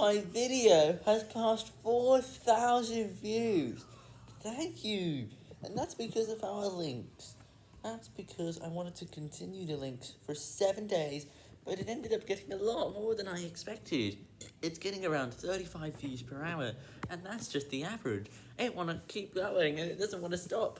my video has passed 4,000 views. Thank you. And that's because of our links. That's because I wanted to continue the links for seven days, but it ended up getting a lot more than I expected. It's getting around 35 views per hour, and that's just the average. It want to keep going, and it doesn't want to stop.